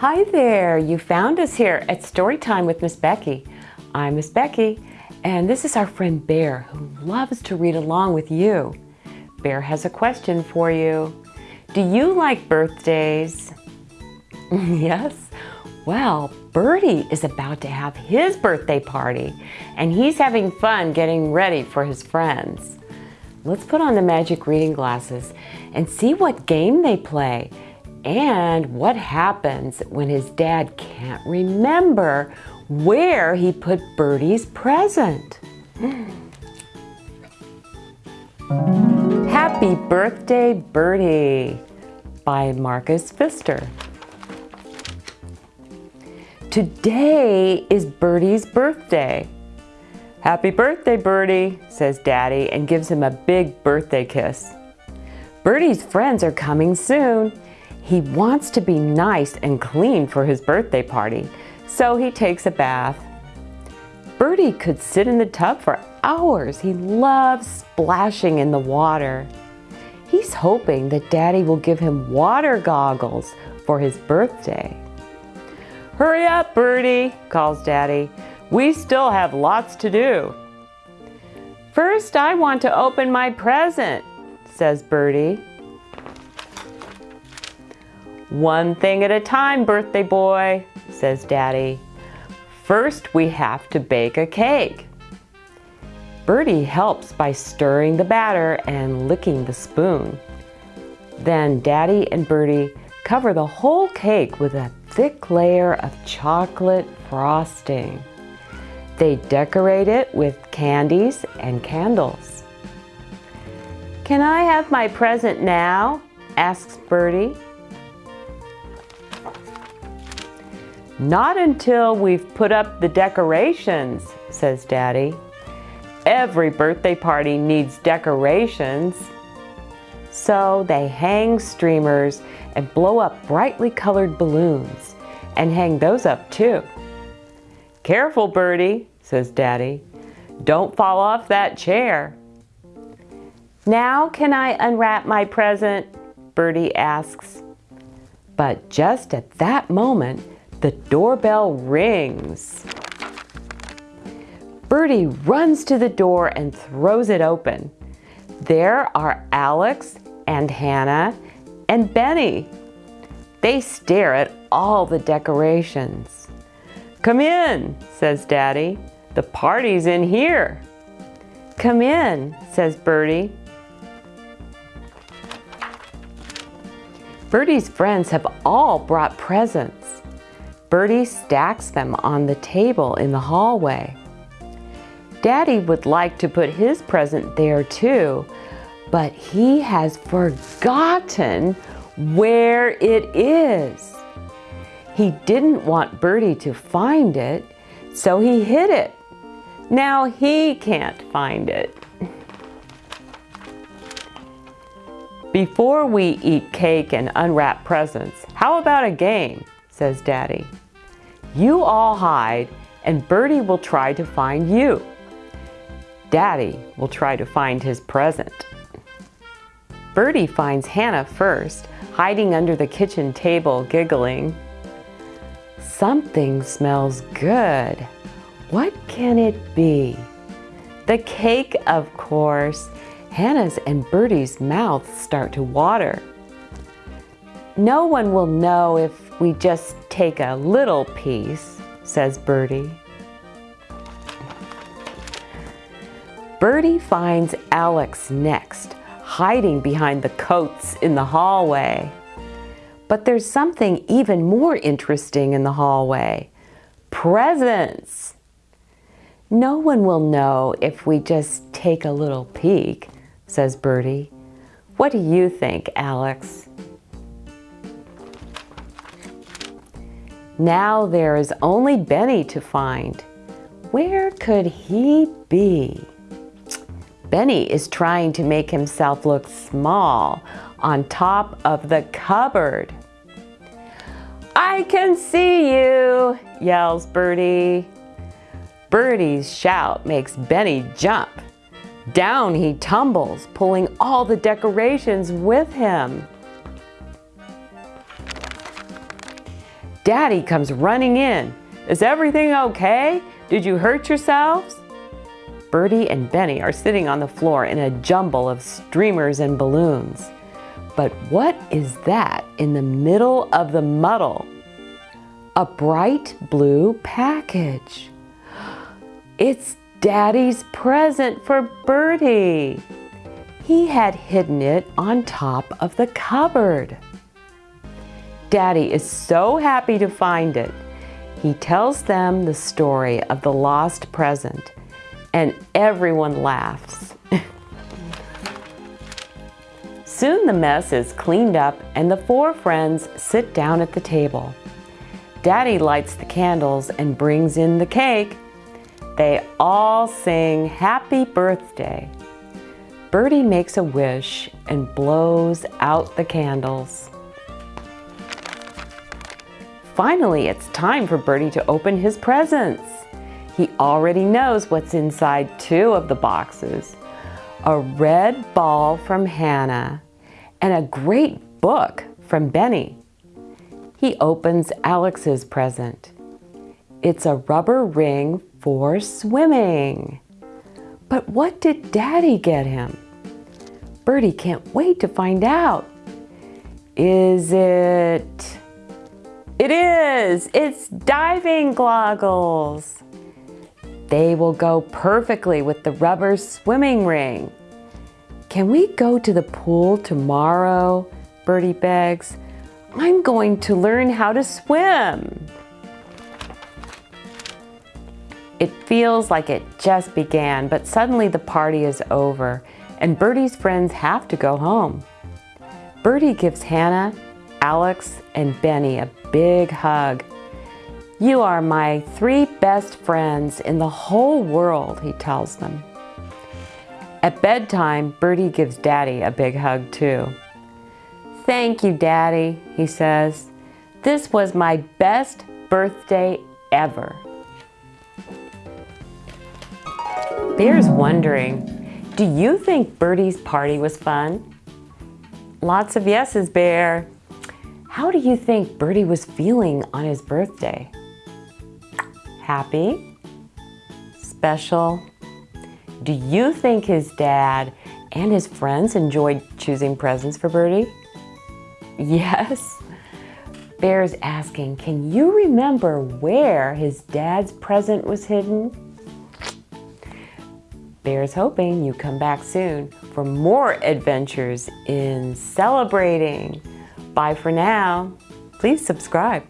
Hi there, you found us here at Storytime with Miss Becky. I'm Miss Becky, and this is our friend Bear who loves to read along with you. Bear has a question for you. Do you like birthdays? yes? Well, Bertie is about to have his birthday party, and he's having fun getting ready for his friends. Let's put on the magic reading glasses and see what game they play and what happens when his dad can't remember where he put Bertie's present. Happy Birthday, Bertie by Marcus Pfister. Today is Bertie's birthday. Happy birthday, Bertie, says Daddy and gives him a big birthday kiss. Bertie's friends are coming soon. He wants to be nice and clean for his birthday party, so he takes a bath. Bertie could sit in the tub for hours. He loves splashing in the water. He's hoping that Daddy will give him water goggles for his birthday. Hurry up, Bertie, calls Daddy. We still have lots to do. First, I want to open my present, says Bertie. One thing at a time, birthday boy, says Daddy. First, we have to bake a cake. Bertie helps by stirring the batter and licking the spoon. Then Daddy and Bertie cover the whole cake with a thick layer of chocolate frosting. They decorate it with candies and candles. Can I have my present now? asks Bertie. Not until we've put up the decorations, says Daddy. Every birthday party needs decorations. So they hang streamers and blow up brightly colored balloons and hang those up too. Careful, Bertie, says Daddy. Don't fall off that chair. Now can I unwrap my present? Bertie asks. But just at that moment, the doorbell rings. Bertie runs to the door and throws it open. There are Alex and Hannah and Benny. They stare at all the decorations. Come in, says Daddy. The party's in here. Come in, says Bertie. Bertie's friends have all brought presents. Bertie stacks them on the table in the hallway. Daddy would like to put his present there too, but he has forgotten where it is. He didn't want Bertie to find it, so he hid it. Now he can't find it. Before we eat cake and unwrap presents, how about a game, says Daddy. You all hide and Bertie will try to find you. Daddy will try to find his present. Bertie finds Hannah first, hiding under the kitchen table, giggling. Something smells good. What can it be? The cake, of course. Hannah's and Bertie's mouths start to water. No one will know if we just take a little piece, says Bertie. Bertie finds Alex next, hiding behind the coats in the hallway. But there's something even more interesting in the hallway. Presents! No one will know if we just take a little peek, says Bertie. What do you think, Alex? Now there is only Benny to find. Where could he be? Benny is trying to make himself look small on top of the cupboard. I can see you, yells Bertie. Bertie's shout makes Benny jump. Down he tumbles, pulling all the decorations with him. Daddy comes running in. Is everything okay? Did you hurt yourselves? Bertie and Benny are sitting on the floor in a jumble of streamers and balloons. But what is that in the middle of the muddle? A bright blue package. It's Daddy's present for Bertie. He had hidden it on top of the cupboard. Daddy is so happy to find it. He tells them the story of the lost present and everyone laughs. Soon the mess is cleaned up and the four friends sit down at the table. Daddy lights the candles and brings in the cake. They all sing happy birthday. Bertie makes a wish and blows out the candles. Finally, it's time for Bertie to open his presents. He already knows what's inside two of the boxes. A red ball from Hannah and a great book from Benny. He opens Alex's present. It's a rubber ring for swimming. But what did Daddy get him? Bertie can't wait to find out. Is it... It is! It's diving goggles! They will go perfectly with the rubber swimming ring. Can we go to the pool tomorrow? Bertie begs. I'm going to learn how to swim. It feels like it just began, but suddenly the party is over and Bertie's friends have to go home. Bertie gives Hannah, Alex, and Benny a big hug. You are my three best friends in the whole world, he tells them. At bedtime, Bertie gives Daddy a big hug too. Thank you, Daddy, he says. This was my best birthday ever. Bear's wondering, do you think Bertie's party was fun? Lots of yeses, Bear. How do you think Bertie was feeling on his birthday? Happy? Special? Do you think his dad and his friends enjoyed choosing presents for Bertie? Yes. Bear's asking, can you remember where his dad's present was hidden? Bear's hoping you come back soon for more adventures in celebrating. Bye for now. Please subscribe.